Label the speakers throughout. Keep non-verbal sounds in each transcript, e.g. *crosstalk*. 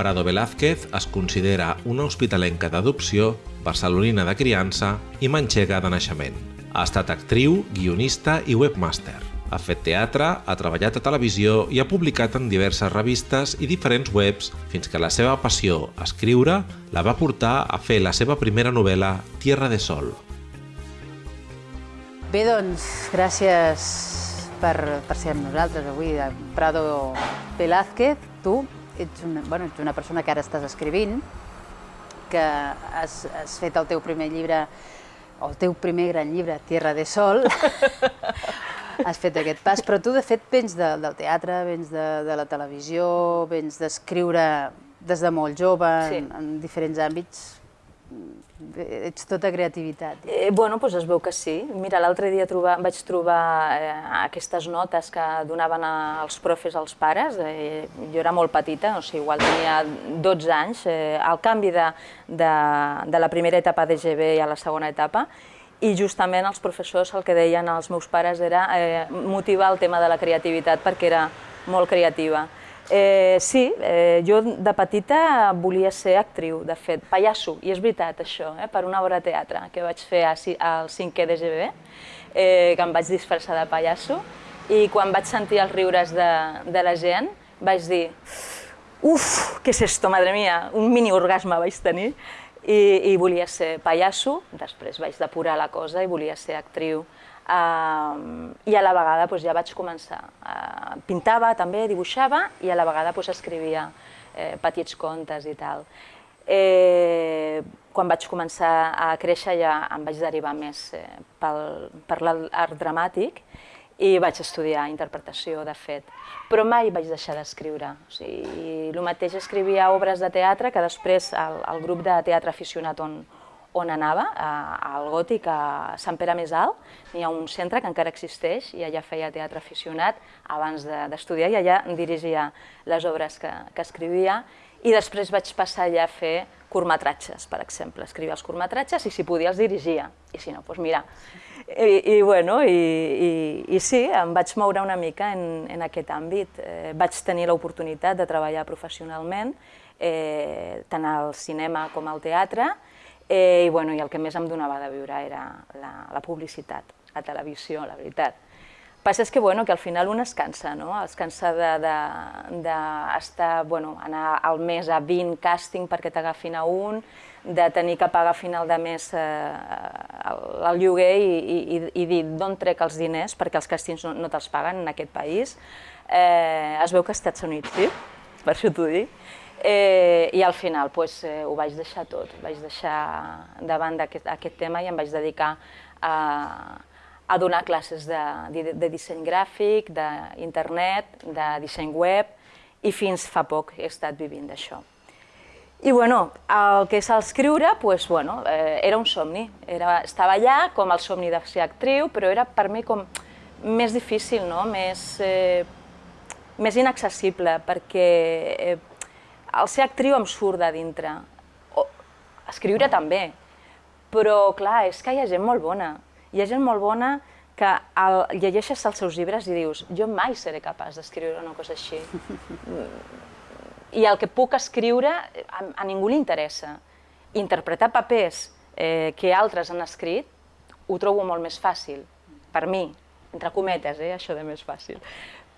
Speaker 1: Prado Velázquez es considera una hospitalenca d'adopció, barcelonina de criança i manxega de naixement. Ha estat actriu, guionista i webmaster. Ha fet teatre, ha treballat a televisió i ha publicat en diverses revistes i diferents webs fins que la seva passió, escriure, la va portar a fer la seva primera novel·la Tierra de Sol.
Speaker 2: Bé, doncs, gràcies per, per ser amb nosaltres avui, Prado Velázquez. Tu ets una, bueno, ets una persona que ara estàs escrivint, que has, has fet el teu primer llibre, o el teu primer gran llibre, Tierra de Sol, *laughs* has fet aquest pas, però tu de fet vens de, del teatre, vens de, de la televisió, vens d'escriure des de molt jove, sí. en, en diferents àmbits, ets tota creativitat.
Speaker 3: Eh, bueno, doncs es veu que sí. Mira, l'altre dia trobar, vaig trobar eh, aquestes notes que donaven als profes als pares. Eh, jo era molt petita, o sigui, igual tenia 12 anys, eh, al canvi de, de, de la primera etapa de GB a la segona etapa, i justament els professors el que deien als meus pares era eh, motivar el tema de la creativitat perquè era molt creativa. Eh, sí, eh, jo de petita volia ser actriu, de fet, pallasso, i és veritat això, eh, per una obra de teatre que vaig fer al 5è de GB, eh, que em vaig disfressar de pallasso, i quan vaig sentir els riures de, de la gent vaig dir uf, què és esto, madre mia, un mini orgasme vaig tenir, i, i volia ser pallasso, després vaig depurar la cosa i volia ser actriu. Uh, I a la vegada doncs, ja vaig començar. Uh, pintava també, dibuixava i a la vegada doncs, escrivia eh, petits contes i tal. Eh, quan vaig començar a créixer ja em vaig derivar més eh, pel, per l'art dramàtic i vaig estudiar interpretació, de fet. Però mai vaig deixar d'escriure. O sigui, el mateix escrivia obres de teatre que després el, el grup de teatre aficionat on, on anava, al Gòtic, a Sant Pere Més Alt, hi ha un centre que encara existeix i allà feia teatre aficionat abans d'estudiar de, i allà dirigia les obres que, que escrivia. I després vaig passar allà a fer curtmetratges, per exemple, escrivia els curtmetratges i si podia els dirigia, i si no, doncs mira. I, i, bueno, i, i, i sí, em vaig moure una mica en, en aquest àmbit. Eh, vaig tenir l'oportunitat de treballar professionalment, eh, tant al cinema com al teatre, Eh, i, bueno, I el que més em donava de viure era la, la publicitat, la televisió, la veritat. Passa és que, bueno, que al final un es cansa, no? es cansa d'estar, de, de bueno, anar al mes a 20 càsting perquè t'agafin a un, de tenir que pagar a final de mes eh, el, el lloguer i, i, i dir d'on trec els diners, perquè els càstings no, no te'ls paguen en aquest país. Eh, es veu que als Estats Units, sí? Per això t'ho dic. Eh, I al final pues, eh, ho vaig deixar tot, vaig deixar davant d'aquest aquest tema i em vaig dedicar a, a donar classes de, de, de disseny gràfic, d'internet, de disseny web i fins fa poc he estat vivint d'això. I bueno, el que és l'escriure, pues, bueno, eh, era un somni. Era, estava allà com el somni de ser actriu, però era per mi com més difícil, no? més, eh, més inaccessible, perquè eh, el ser actriu em surt de dintre. O, escriure també. Però, clar, és que hi ha gent molt bona. Hi ha gent molt bona que el, llegeixes els seus llibres i dius jo mai seré capaç d'escriure una cosa així. I el que puc escriure a, a ningú li interessa. Interpretar papers eh, que altres han escrit ho trobo molt més fàcil, per mi, entre cometes, eh, això de més fàcil.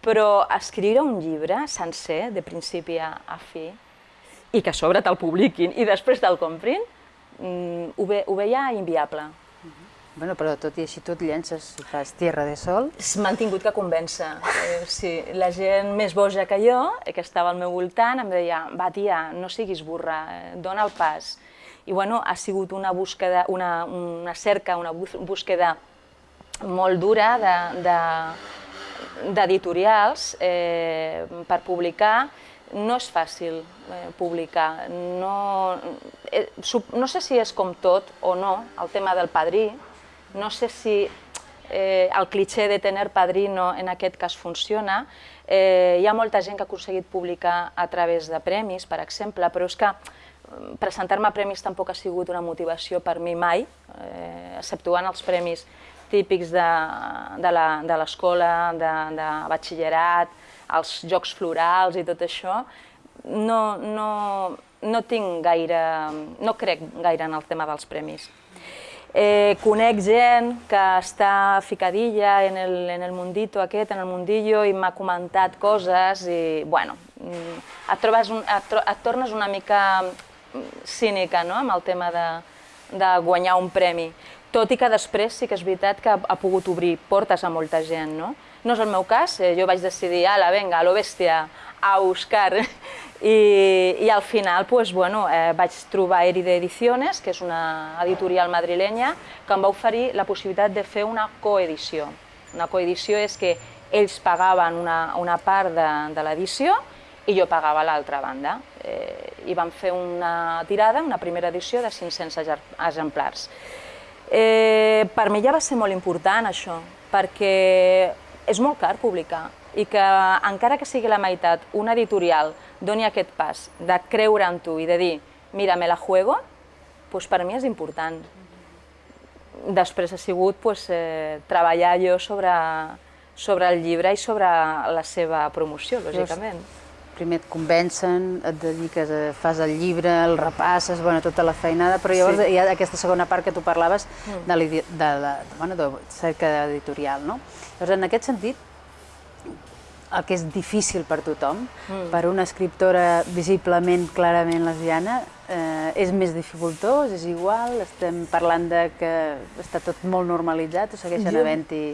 Speaker 3: Però escriure un llibre sencer, de principi a, a fi, i que a sobre te'l publiquin i després te'l comprin, mm, ho, ve, ho veia inviable.
Speaker 2: Bueno, però tot i així tu et llences i fas Tierra de Sol.
Speaker 3: M'han tingut que convèncer. Eh, sí, la gent més boja que jo, eh, que estava al meu voltant, em deia, va tia, no siguis burra, eh, dona el pas. I bueno, ha sigut una búsqueda, una, una cerca, una búsqueda molt dura de, de, d'editorials eh, per publicar, no és fàcil eh, publicar. No, eh, no sé si és com tot o no, el tema del padrí, no sé si eh, el cliché de tener padrino en aquest cas funciona. Eh, hi ha molta gent que ha aconseguit publicar a través de premis, per exemple, però és que mm, presentar-me a premis tampoc ha sigut una motivació per mi mai, eh, exceptuant els premis típics de, de l'escola, de, de, de batxillerat, els jocs florals i tot això, no, no, no tinc gaire, no crec gaire en el tema dels premis. Eh, conec gent que està ficadilla en el, en el mundito aquest, en el mundillo, i m'ha comentat coses i, bueno, mm, et, trobes un, et, tro, et tornes una mica cínica no? amb el tema de, de guanyar un premi. Tot i que després sí que és veritat que ha, ha pogut obrir portes a molta gent. No, no és el meu cas, eh, jo vaig decidir, ala, venga, a lo a buscar *laughs* i, i al final pues, bueno, eh, vaig trobar Eride Ediciones, que és una editorial madrilenya, que em va oferir la possibilitat de fer una coedició. Una coedició és que ells pagaven una, una part de, de l'edició i jo pagava l'altra banda. Eh, I vam fer una tirada, una primera edició de 500 exemplars. Eh, per mi ja va ser molt important això, perquè és molt car publicar i que encara que sigui la meitat una editorial doni aquest pas de creure en tu i de dir, mira, me la juego, doncs per mi és important. Després ha sigut pues, eh, treballar jo sobre, sobre el llibre i sobre la seva promoció, lògicament.
Speaker 2: Primer et convencen, et dediques, a, fas el llibre, el repasses, bueno, tota la feinada, però llavors sí. hi ha aquesta segona part que tu parlaves mm. de, de, de, de, bueno, de cerca editorial, no? Llavors, en aquest sentit, el que és difícil per tothom, mm. per una escriptora visiblement, clarament lesbiana, eh, és més dificultós, és igual, estem parlant de que està tot molt normalitzat o segueixen havent-hi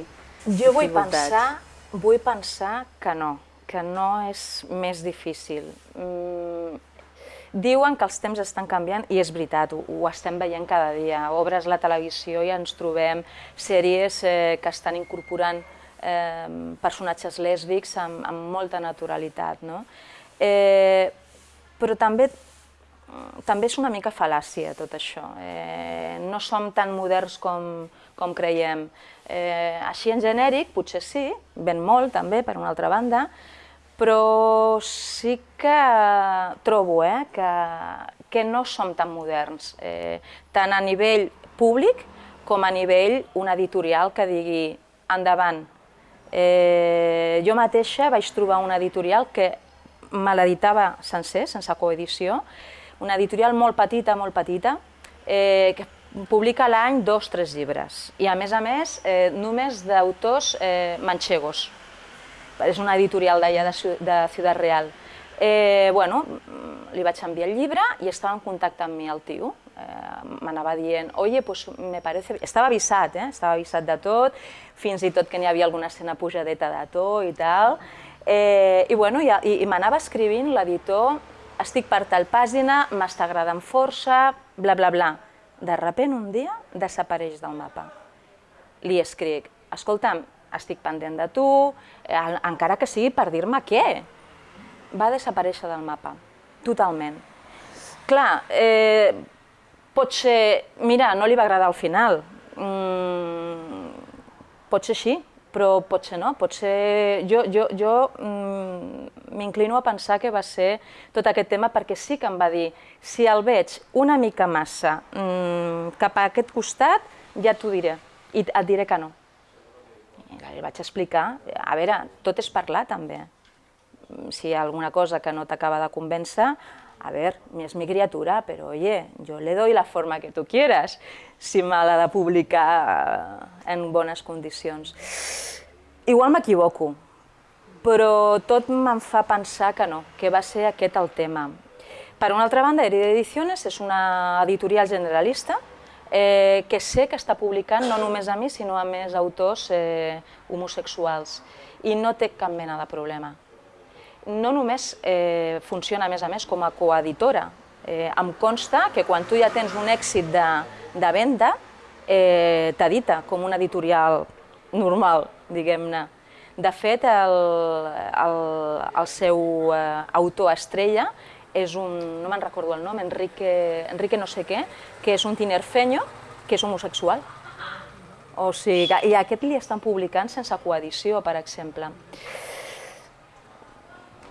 Speaker 3: Jo vull pensar, vull pensar que no, que no és més difícil. Mm, diuen que els temps estan canviant i és veritat, ho, ho estem veient cada dia. Obres la televisió i ens trobem sèries eh, que estan incorporant eh, personatges lèsbics amb, amb molta naturalitat. No? Eh, però també, també és una mica fal·làcia tot això. Eh, no som tan moderns com, com creiem. Eh, així en genèric, potser sí, ben molt també, per una altra banda, però sí que trobo eh, que, que no som tan moderns, eh, tant a nivell públic com a nivell un editorial que digui endavant, Eh, jo mateixa vaig trobar una editorial que me l'editava sencer, sense coedició, una editorial molt petita, molt petita, eh, que publica l'any dos tres llibres. I a més a més, eh, només d'autors eh, manxegos. És una editorial d'allà de, de Ciudad Real. Eh, bueno, li vaig enviar el llibre i estava en contacte amb mi el tio. Eh, M'anava dient, oye, pues me parece... Estava avisat, eh? estava avisat de tot, fins i tot que n'hi havia alguna escena pujadeta de to i tal. Eh, I, bueno, i, i, i m'anava escrivint l'editor, estic per tal pàgina, m'està agradant força, bla, bla, bla. De repent, un dia, desapareix del mapa. Li escric, escolta'm, estic pendent de tu, eh, encara que sigui per dir-me què, va desaparèixer del mapa, totalment. Clar, eh, pot ser, mira, no li va agradar al final, mm, pot ser així, però pot ser no, pot ser... Jo, jo, jo mm, m'inclino a pensar que va ser tot aquest tema perquè sí que em va dir si el veig una mica massa mm, cap a aquest costat, ja t'ho diré, i et diré que no. Li vaig explicar, a veure, tot és parlar també si hi ha alguna cosa que no t'acaba de convèncer, a ver, es mi criatura, pero oye, yo le doy la forma que tú quieras, si me l'ha de publicar en bones condicions. Igual m'equivoco, però tot me'n fa pensar que no, que va ser aquest el tema. Per una altra banda, Herida Ediciones és una editorial generalista eh, que sé que està publicant no només a mi, sinó a més autors eh, homosexuals i no té cap mena de problema no només eh, funciona, a més a més, com a coeditora. Eh, em consta que quan tu ja tens un èxit de, de venda, eh, t'edita com una editorial normal, diguem-ne. De fet, el, el, el seu eh, autor estrella és un, no me'n recordo el nom, Enrique, Enrique no sé què, que és un tinerfeño, que és homosexual. O sigui, i aquest li estan publicant sense coedició, per exemple.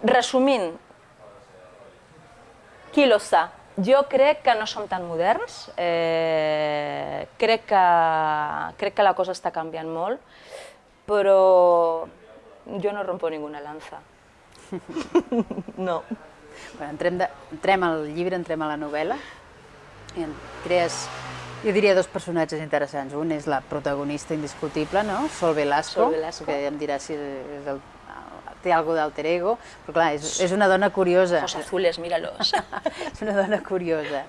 Speaker 3: Resumint, qui lo sa? Jo crec que no som tan moderns, eh, crec, que, crec que la cosa està canviant molt, però jo no rompo ninguna lanza. *laughs* no.
Speaker 2: Bueno, entrem, de, entrem al llibre, entrem a la novel·la i en crees, jo diria dos personatges interessants. Un és la protagonista indiscutible, no? Sol Velasco,
Speaker 3: Sol Velasco.
Speaker 2: que em dirà si és el, té alguna d'alter ego, però clar, és, és una dona curiosa.
Speaker 3: Ojos azules, míralos. *laughs*
Speaker 2: és una dona curiosa.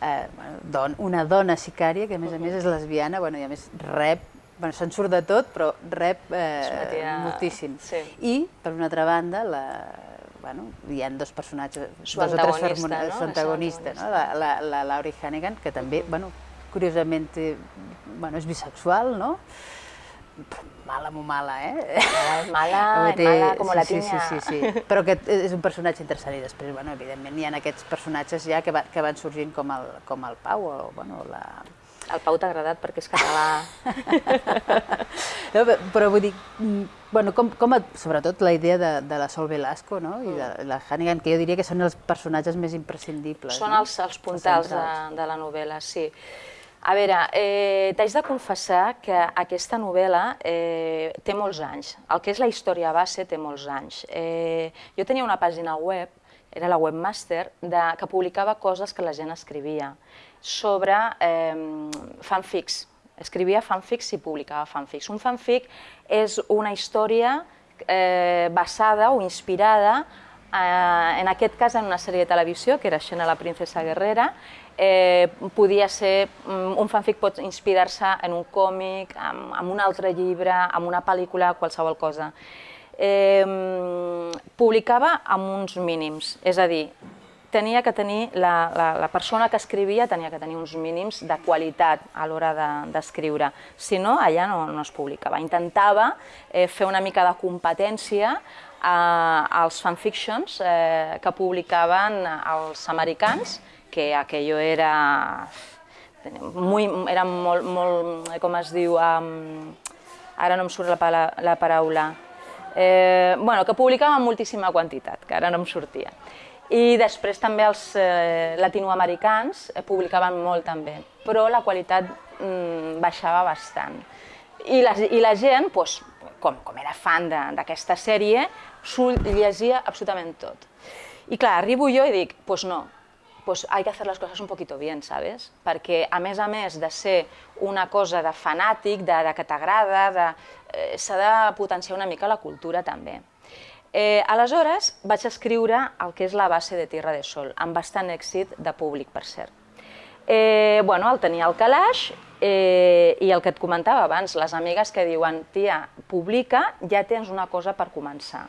Speaker 2: Eh, bueno, don, una dona sicària que a més a més és lesbiana, bueno, i a més rep, bueno, se'n surt de tot, però rep eh, moltíssim.
Speaker 3: sí.
Speaker 2: I, per una altra banda, la, bueno, hi ha dos personatges,
Speaker 3: Su
Speaker 2: dos o tres
Speaker 3: no?
Speaker 2: su antagonista, no? La, la, la Laurie Hannigan, que també, bueno, curiosament, té- bueno, és bisexual, no? Però Mala, molt mala, eh?
Speaker 3: Mala, *laughs*
Speaker 2: Vull dir,
Speaker 3: mala com la
Speaker 2: sí,
Speaker 3: tinya.
Speaker 2: Sí, sí, sí, però que és un personatge interessant i després, bueno, evidentment, hi ha aquests personatges ja que, va, que van sorgint com el, com el Pau o, bueno, la...
Speaker 3: El Pau t'ha agradat perquè és català. *laughs*
Speaker 2: No, pe- però vull dir, mm, bueno, com, com et, sobretot la idea de, de la Sol Velasco no? i de la Hannigan, que jo diria que són els personatges més imprescindibles.
Speaker 3: Són
Speaker 2: no?
Speaker 3: els, els puntals de, de la novel·la, sí. A veure, eh, t'haig de confessar que aquesta novel·la eh, té molts anys. El que és la història base té molts anys. Eh, jo tenia una pàgina web, era la webmaster, de, que publicava coses que la gent escrivia sobre eh, fanfics. Escrivia fanfics i publicava fanfics. Un fanfic és una història eh, basada o inspirada eh, en aquest cas en una sèrie de televisió, que era Xena la princesa guerrera, eh, podia ser, mm, un fanfic pot inspirar-se en un còmic, en, en un altre llibre, en una pel·lícula, qualsevol cosa. Eh, publicava amb uns mínims, és a dir, tenia que tenir, la, la, la persona que escrivia tenia que tenir uns mínims de qualitat a l'hora de- d'escriure, si no, allà no, no es publicava. Intentava eh, fer una mica de competència a, als fanfictions eh, que publicaven els americans, que aquello era, muy, era molt, molt, com es diu, um, ara no em surt la, la paraula, eh, bueno, que publicaven moltíssima quantitat, que ara no em sortia. I després també els eh, latinoamericans eh, publicaven molt també, però la qualitat mm, baixava bastant. I la, i la gent, doncs, com, com era fan d'aquesta sèrie, s'ho llegia absolutament tot. I clar, arribo jo i dic, pues no, pues hay que hacer las cosas un poquito bien, ¿sabes? Perquè, a més a més de ser una cosa de fanàtic, de, de que t'agrada, de, eh, s'ha de potenciar una mica la cultura també. Eh, aleshores vaig escriure el que és la base de Tierra de Sol, amb bastant èxit de públic, per cert. Eh, bueno, el tenia al calaix eh, i el que et comentava abans, les amigues que diuen tia, publica, ja tens una cosa per començar.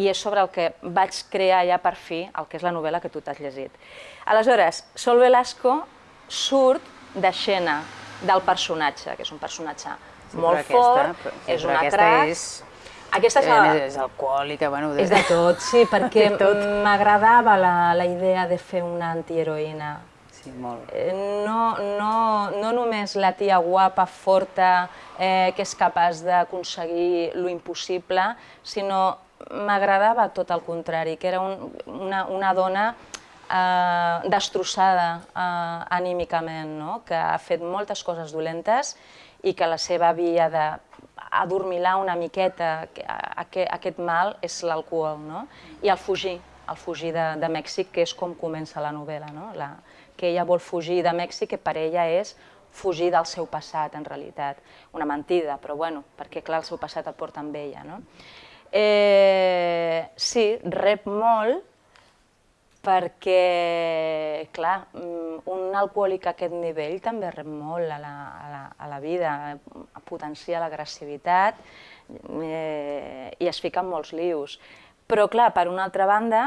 Speaker 3: I és sobre el que vaig crear ja per fi el que és la novel·la que tu t'has llegit. Aleshores, Sol Velasco surt d'escena del personatge, que és un personatge
Speaker 2: Sí,
Speaker 3: molt
Speaker 2: aquesta-
Speaker 3: fort,
Speaker 2: però- sí,
Speaker 3: és una
Speaker 2: aquesta
Speaker 3: crac.
Speaker 2: és-
Speaker 3: Aquesta és la...
Speaker 2: és alcohòlica, bueno...
Speaker 3: És de tot, sí, *laughs* perquè
Speaker 2: De
Speaker 3: m'agradava la, la idea de fer una antiheroïna.
Speaker 2: Sí, molt.
Speaker 3: Eh, No, no, no només la tia guapa, forta, eh, que és capaç d'aconseguir lo impossible, sinó m'agradava tot el contrari, que era un, una, una dona eh, destrossada eh, anímicament, no? que ha fet moltes coses dolentes i que la seva via de adormilar una miqueta aquest mal és l'alcohol, no? I el fugir, el fugir de, de Mèxic, que és com comença la novel·la, no? La, que ella vol fugir de Mèxic, que per ella és fugir del seu passat, en realitat. Una mentida, però bueno, perquè clar, el seu passat el porta amb ella, no? Eh, sí, rep molt, perquè, clar, mm, un alcohòlic a aquest nivell també rep molt a la, a la, a la vida, potencia l'agressivitat eh, i es fica en molts lius. Però, clar, per una altra banda,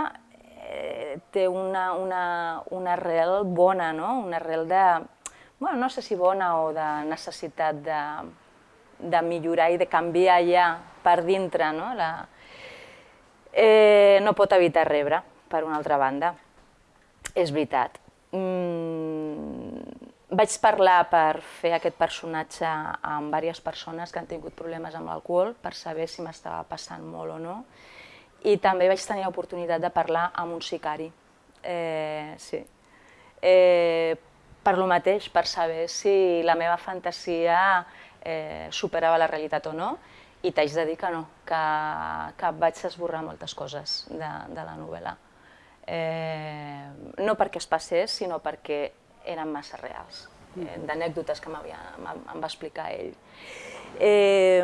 Speaker 3: eh, té una, una, una arrel bona, no? una arrel de, bueno, no sé si bona o de necessitat de, de millorar i de canviar ja per dintre, no? La, eh, no pot evitar rebre, per una altra banda. És veritat. Mm, vaig parlar per fer aquest personatge amb diverses persones que han tingut problemes amb l'alcohol per saber si m'estava passant molt o no. I també vaig tenir l'oportunitat de parlar amb un sicari. Eh, sí. Eh, per lo mateix, per saber si la meva fantasia eh, superava la realitat o no, i t'haig de dir que no, que, que vaig esborrar moltes coses de, de la novel·la. Eh, no perquè es passés, sinó perquè eren massa reals, eh, d'anècdotes que m'havia- em va explicar ell. Eh,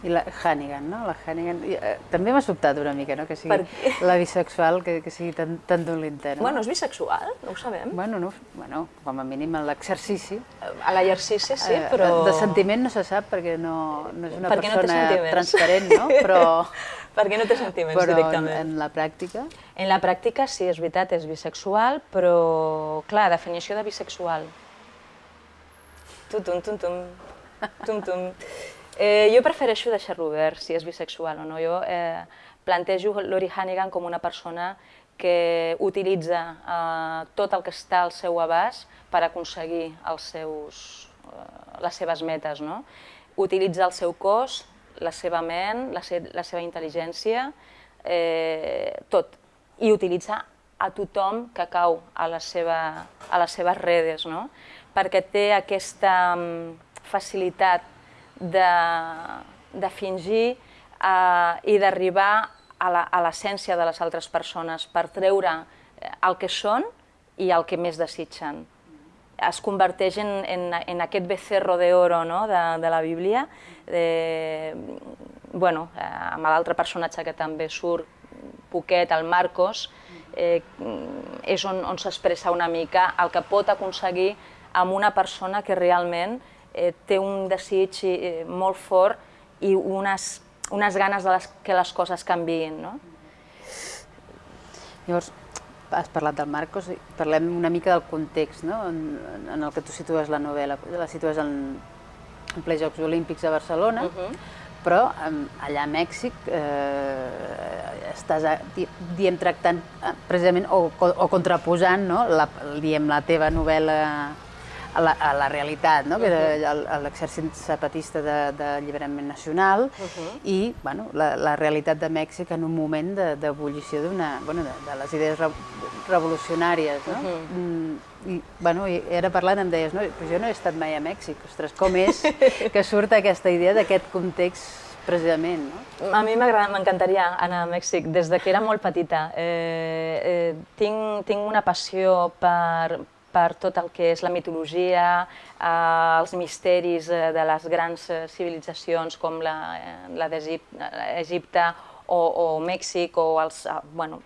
Speaker 2: I la Hannigan, no? La Hannigan... Eh, també m'ha sobtat una mica, no?, que sigui
Speaker 3: Per
Speaker 2: la *laughs* bisexual, que, que sigui tan, tan dolenta, no?
Speaker 3: bueno, és bisexual, no ho sabem.
Speaker 2: Bueno, no, bueno, com a mínim en l'exercici.
Speaker 3: A l'exercici sí,
Speaker 2: Eh,
Speaker 3: però...
Speaker 2: De sentiment no se sap perquè no, no és una
Speaker 3: Perquè no
Speaker 2: persona
Speaker 3: sentiments.
Speaker 2: transparent, no? *laughs* Però,
Speaker 3: Perquè no té sentiments
Speaker 2: però en,
Speaker 3: directament.
Speaker 2: en la pràctica...
Speaker 3: En la pràctica, sí, és veritat, és bisexual, però, clar, definició de bisexual. Tum, tum, tum, tum, tum. Eh, jo prefereixo deixar-lo obert, si és bisexual o no. Jo eh, plantejo Lori Hannigan com una persona que utilitza eh, tot el que està al seu abast per aconseguir els seus, eh, les seves metes. No? Utilitza el seu cos, la seva ment, la, se la seva intel·ligència, eh, tot. I utilitza a tothom que cau a, la seva, a les seves redes, no? perquè té aquesta mm, facilitat de, de fingir eh, i d'arribar a l'essència de les altres persones per treure eh, el que són i el que més desitgen es converteix en, en, en aquest becerro de oro no? de, de la Bíblia, de, bueno, eh, amb l'altre personatge que també surt, poquet, el Marcos, eh, és on, on s'expressa una mica el que pot aconseguir amb una persona que realment eh, té un desig eh, molt fort i unes, unes ganes de les, que les coses canviïn. No?
Speaker 2: Llavors, has parlat del Marcos, i parlem una mica del context no? en, en el que tu situes la novel·la. La situes en, en ple Jocs Olímpics a Barcelona, uh -huh. però allà a Mèxic eh, estàs, a, di, diem, tractant eh, precisament o, o contraposant no? la, diem, la teva novel·la a la, a la realitat, no? que era l'exèrcit zapatista de- d'alliberament nacional i bueno, la, la realitat de Mèxic en un moment de- d'ebullició d'una bueno, de, de les idees re, revolucionàries. No? Mm, I, bueno, I ara parlant em deies, no, però jo no he estat mai a Mèxic, ostres, com és *laughs* que surt aquesta idea d'aquest context precisament, no?
Speaker 3: A mi m'encantaria anar a Mèxic des de que era molt petita. Eh, eh, tinc, tinc una passió per, per tot el que és la mitologia, eh, els misteris eh, de les grans eh, civilitzacions com la, eh, la d'Egipte o, o Mèxic, o els, eh, bueno,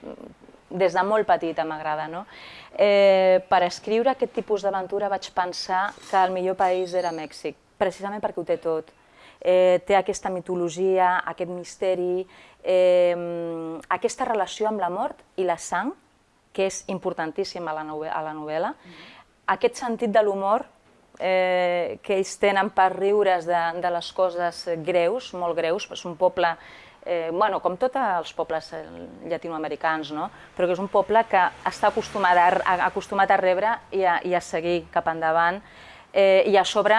Speaker 3: des de molt petita m'agrada. No? Eh, per escriure aquest tipus d'aventura vaig pensar que el millor país era Mèxic, precisament perquè ho té tot eh, té aquesta mitologia, aquest misteri, eh, aquesta relació amb la mort i la sang, que és importantíssima a la, novel a la novel·la, aquest sentit de l'humor eh, que ells tenen per riure's de, de les coses greus, molt greus, és un poble, eh, bueno, com tots els pobles eh, llatinoamericans, no? però que és un poble que està acostumat a, a, acostumat a rebre i a, i a seguir cap endavant, eh, i a sobre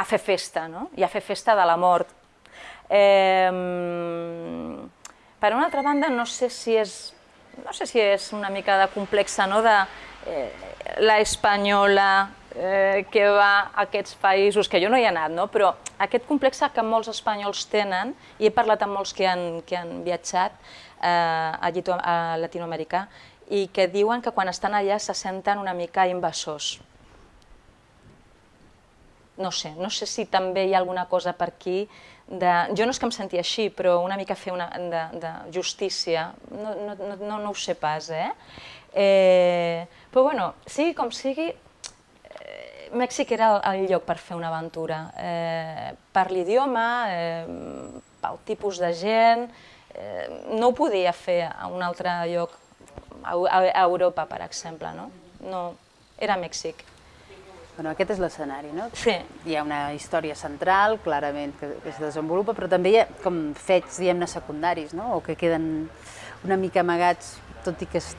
Speaker 3: a fer festa, no? i a fer festa de la mort. Eh, per una altra banda, no sé si és, no sé si és una mica de complexa, no? de eh, la espanyola eh, que va a aquests països, que jo no hi he anat, no? però aquest complex que molts espanyols tenen, i he parlat amb molts que han, que han viatjat eh, a, Llito, a Latinoamèrica, i que diuen que quan estan allà se senten una mica invasors. No sé, no sé si també hi ha alguna cosa per aquí de... Jo no és que em sentia així, però una mica fer una, de, de justícia, no, no, no, no, ho sé pas, eh? eh? Però bueno, sigui com sigui, eh, Mèxic era el, el lloc per fer una aventura. Eh, per l'idioma, eh, pel tipus de gent, eh, no ho podia fer a un altre lloc, a, a Europa, per exemple, no? No, era Mèxic.
Speaker 2: Bueno, aquest és l'escenari, no?
Speaker 3: Sí.
Speaker 2: Hi ha una història central, clarament, que, que es desenvolupa, però també hi ha com fets, diguem-ne, secundaris, no? O que queden una mica amagats, tot i que es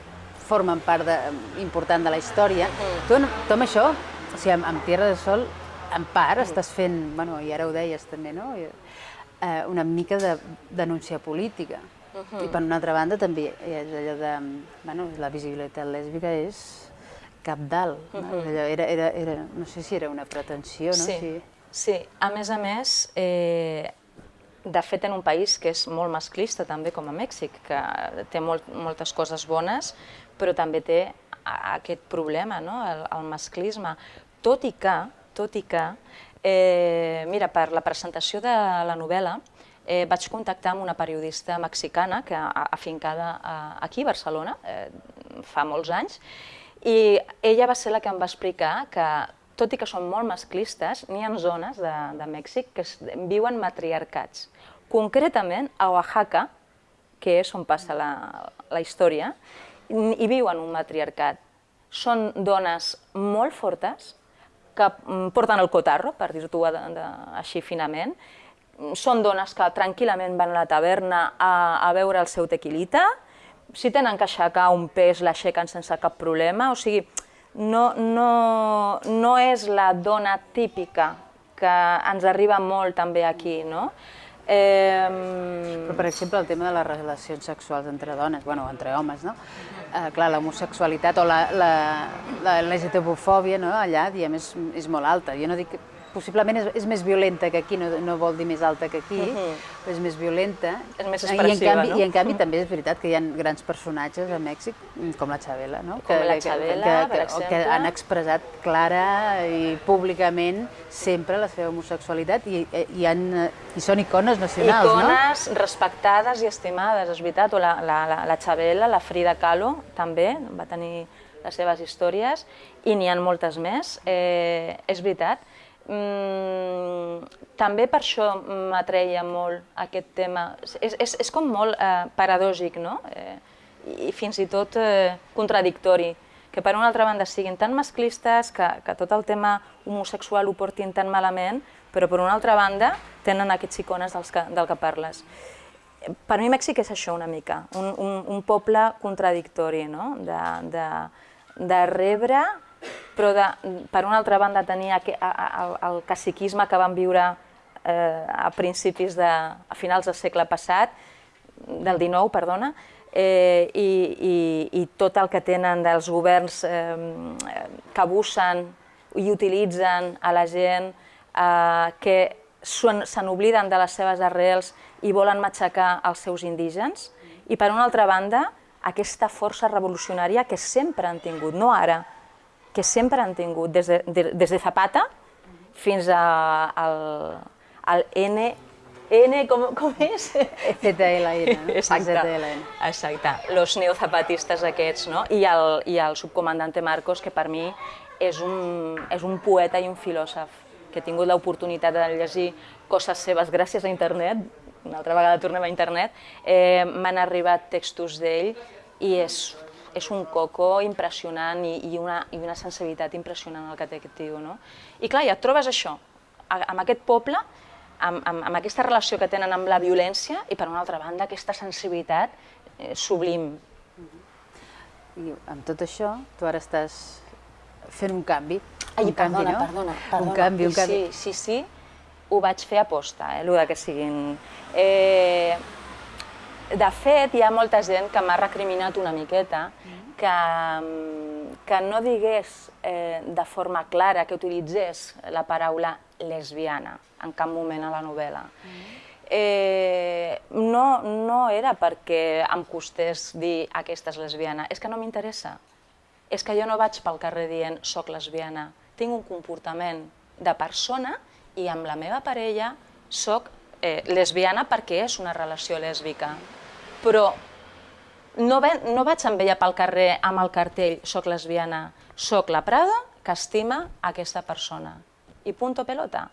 Speaker 2: formen part de, important de la història. Mm. Tu, en- tu amb això, o sigui, amb, amb Tierra del Sol, en part estàs fent, bueno, i ara ho deies també, no? I, Eh, una mica de denúncia política. Uh -huh. I per una altra banda també ha allò de, bueno, la visibilitat lèsbica és cap dalt. No? Allò era, era, era, no sé si era una pretensió, no?
Speaker 3: Sí, sí. A més a més, eh, de fet, en un país que és molt masclista també com a Mèxic, que té molt, moltes coses bones, però també té aquest problema, no? el, el masclisme. Tot i que, tot i que, eh, mira, per la presentació de la novel·la, eh, vaig contactar amb una periodista mexicana que afincada aquí a Barcelona eh, fa molts anys i ella va ser la que em va explicar que tot i que són molt masclistes, n'hi ha zones de, de Mèxic que viuen matriarcats. Concretament, a Oaxaca, que és on passa la, la història, hi viuen un matriarcat. Són dones molt fortes, que porten el cotarro, per dir-t'ho així finament, són dones que tranquil·lament van a la taverna a, a veure el seu tequilita, si tenen que aixecar un pes l'aixequen sense cap problema, o sigui, no, no, no és la dona típica que ens arriba molt també aquí, no?
Speaker 2: Eh... Però, per exemple, el tema de les relacions sexuals entre dones, bueno, entre homes, no? Eh, clar, l'homosexualitat o la, la, la LGTB-fòbia no? allà, diem, és, és molt alta. Jo no dic possiblement és, és més violenta que aquí, no, no vol dir més alta que aquí, uh -huh. però és més violenta.
Speaker 3: És més expressiva,
Speaker 2: I en canvi,
Speaker 3: no?
Speaker 2: I en canvi també és veritat que hi ha grans personatges a Mèxic, com la Xabela, no?
Speaker 3: Com que, la Xabela, que, que, per exemple.
Speaker 2: Que han expressat clara i públicament sempre la seva homosexualitat i, i, han, i són icones nacionals,
Speaker 3: icones no? Icones respectades i estimades, és veritat. O la, la, la, la Xabela, la Frida Kahlo, també, va tenir les seves històries, i n'hi ha moltes més, eh, és veritat. Mm, també per això m'atreia molt aquest tema. És, és, és com molt eh, paradògic, no? Eh, I fins i tot eh, contradictori, que per una altra banda siguin tan masclistes, que, que tot el tema homosexual ho portin tan malament, però per una altra banda tenen aquests icones dels que, del que parles. Per mi Mèxic és això una mica, un, un, un poble contradictori, no? de, de, de rebre però de, per una altra banda tenia el, el caciquisme que van viure eh, a principis de, a finals del segle passat, del XIX, perdona, eh, i, i, i tot el que tenen dels governs eh, que abusen i utilitzen a la gent, eh, que se n'obliden de les seves arrels i volen matxacar els seus indígens, i per una altra banda, aquesta força revolucionària que sempre han tingut, no ara, que sempre han tingut, des de, de, des de Zapata fins a, al, al N, N, com, com és?
Speaker 2: ZLN, no?
Speaker 3: Exacte, ZLN. exacte. Los neozapatistes aquests, no? I el, I el subcomandante Marcos, que per mi és un, és un poeta i un filòsof, que he tingut l'oportunitat de llegir coses seves gràcies a internet, una altra vegada tornem a internet, eh, m'han arribat textos d'ell i és és un coco impressionant i, i, una, i una sensibilitat impressionant el que té aquest tio. No? I clar, ja et trobes això, amb aquest poble, amb, amb, amb aquesta relació que tenen amb la violència i per una altra banda aquesta sensibilitat eh, sublim.
Speaker 2: I amb tot això, tu ara estàs fent un canvi.
Speaker 3: Ai,
Speaker 2: un
Speaker 3: perdona,
Speaker 2: canvi, no?
Speaker 3: perdona, perdona.
Speaker 2: Un canvi, un canvi.
Speaker 3: Sí, sí, sí, ho vaig fer a posta, eh, el que siguin... Eh, de fet, hi ha molta gent que m'ha recriminat una miqueta que, mm, que no digués eh, de forma clara, que utilitzés la paraula lesbiana en cap moment a la novel·la. Eh, no, no era perquè em costés dir aquesta és lesbiana, és que no m'interessa. És que jo no vaig pel carrer dient soc lesbiana. Tinc un comportament de persona i amb la meva parella soc eh, lesbiana perquè és una relació lèsbica però no, ve, no vaig amb ella pel carrer amb el cartell soc lesbiana, soc la Prada que estima aquesta persona. I punto pelota.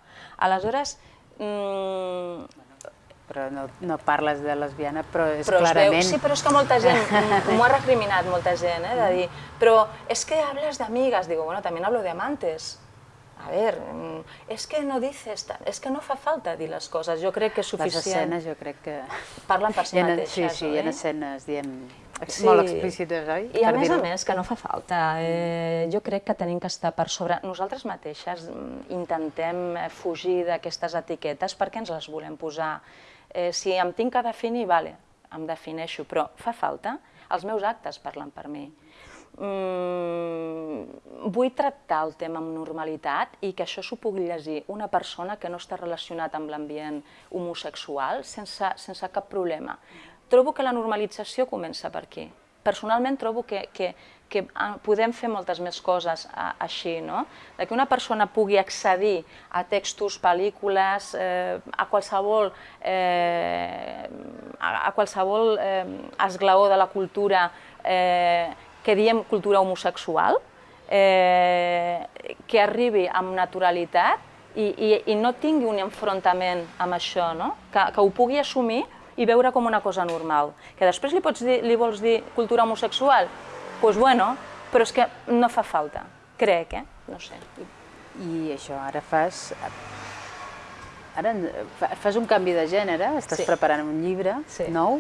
Speaker 3: Aleshores, mmm,
Speaker 2: però no, no parles de lesbiana, però és
Speaker 3: però
Speaker 2: clarament...
Speaker 3: Veu, sí, però és que molta gent, m'ho ha recriminat molta gent, eh, de dir, però és que hables d'amigues, digo, bueno, també hablo de amantes. A ver, mm, es que no dices, es que no fa falta dir les coses, jo crec que és suficient.
Speaker 2: Les escenes jo crec que...
Speaker 3: Parlen per si ha, mateixes,
Speaker 2: Sí, sí,
Speaker 3: oi?
Speaker 2: hi ha escenes, diem, sí. molt explícites, oi?
Speaker 3: I a més a més, que no fa falta. Eh, jo crec que tenim que estar per sobre... Nosaltres mateixes mm, intentem eh, fugir d'aquestes etiquetes perquè ens les volem posar. Eh, si em tinc que definir, vale, em defineixo, però fa falta? Els meus actes parlen per mi. Mm, vull tractar el tema amb normalitat i que això s'ho pugui llegir una persona que no està relacionat amb l'ambient homosexual sense, sense cap problema. Trobo que la normalització comença per aquí. Personalment trobo que, que, que ah, podem fer moltes més coses a, així, no? De que una persona pugui accedir a textos, pel·lícules, eh, a qualsevol, eh, a, a qualsevol eh, esglaó de la cultura eh, que diem cultura homosexual, eh, que arribi amb naturalitat i, i, i no tingui un enfrontament amb això, no? que, que ho pugui assumir i veure com una cosa normal. Que després li, pots dir, li vols dir cultura homosexual? Doncs pues bueno, però és que no fa falta, crec, eh? No sé.
Speaker 2: I això, ara fas... Ara fas un canvi de gènere, estàs sí. preparant un llibre sí. nou,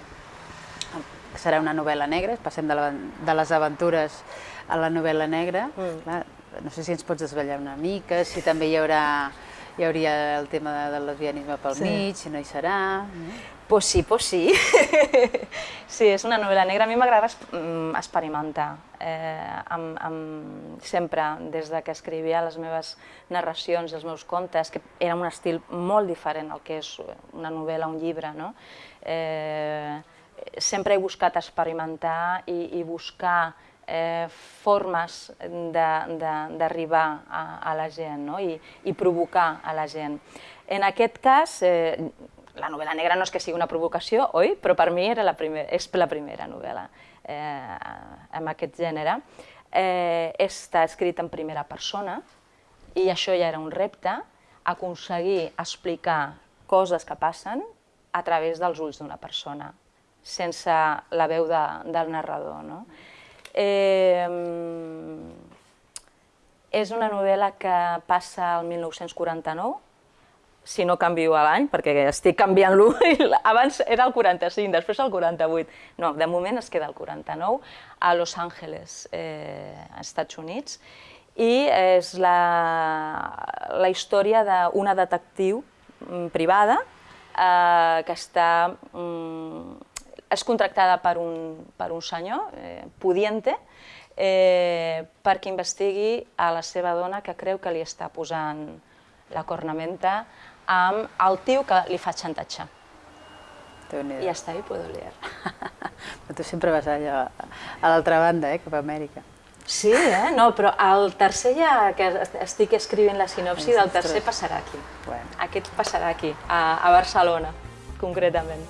Speaker 2: serà una novel·la negra, passem de, la, de les aventures a la novel·la negra. Mm. Clar, no sé si ens pots desvetllar una mica, si també hi haurà hi hauria el tema de, del lesbianisme pel sí. mig, si no hi serà... Mm.
Speaker 3: Pues sí, pues sí. *laughs* sí, és una novel·la negra. A mi m'agrada mm, experimentar. Eh, amb, amb, sempre, des de que escrivia les meves narracions, els meus contes, que era un estil molt diferent al que és una novel·la, un llibre, no? Eh, sempre he buscat experimentar i, i buscar eh, formes d'arribar a, a la gent no? I, i provocar a la gent. En aquest cas, eh, la novel·la negra no és que sigui una provocació, oi? Però per mi era la primer, és la primera novel·la eh, amb aquest gènere. Eh, està escrit en primera persona i això ja era un repte, aconseguir explicar coses que passen a través dels ulls d'una persona, sense la veu de, del narrador. No? Eh, és una novel·la que passa al 1949, si no canvio a l'any, perquè estic canviant-lo, abans era el 45, després el 48. No, de moment es queda el 49, a Los Angeles, eh, als Estats Units, i és la, la història d'una detectiu mm, privada eh, que està, mm, és contractada per un, per un senyor, eh, pudiente, eh, perquè investigui a la seva dona que creu que li està posant la cornamenta amb el tio que li fa xantatge. I està bé, puedo leer. *laughs*
Speaker 2: però tu sempre vas allà a l'altra banda, eh, cap a Amèrica.
Speaker 3: Sí, eh? No, però el tercer ja que estic escrivint la sinopsi del tercer passarà aquí. Bueno. Aquest passarà aquí, a, a Barcelona, concretament.